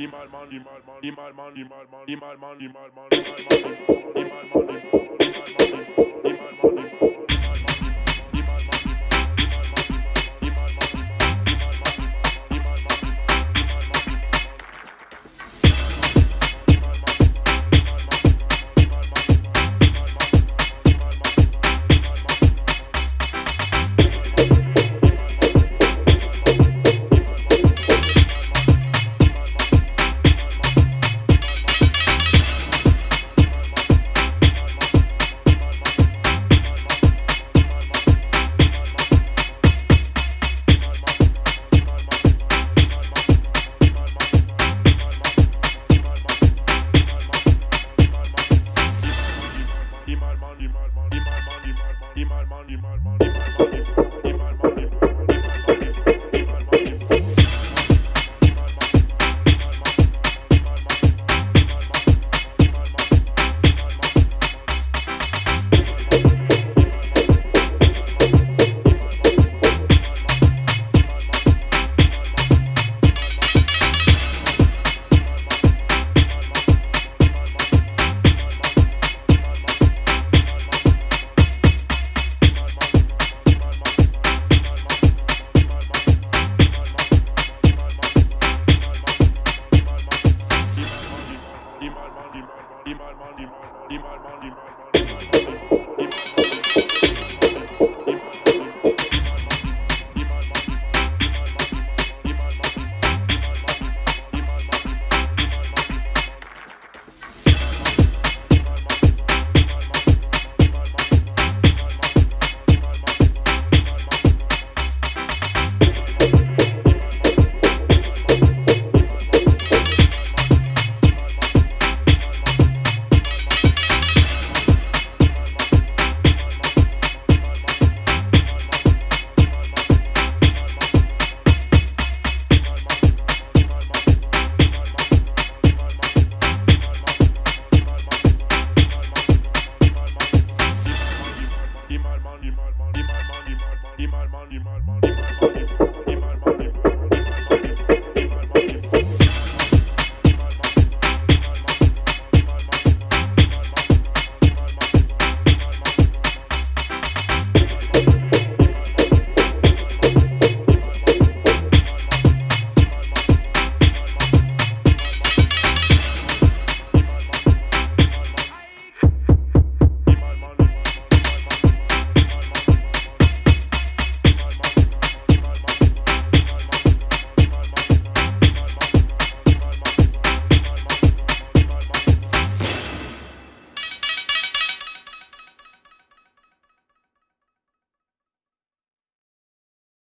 Imal man, imal man, imal man, imal man, imal man, imal man, imal man, imal man the madman, the madman, the. mal, mal, mal, mal, mal, mal.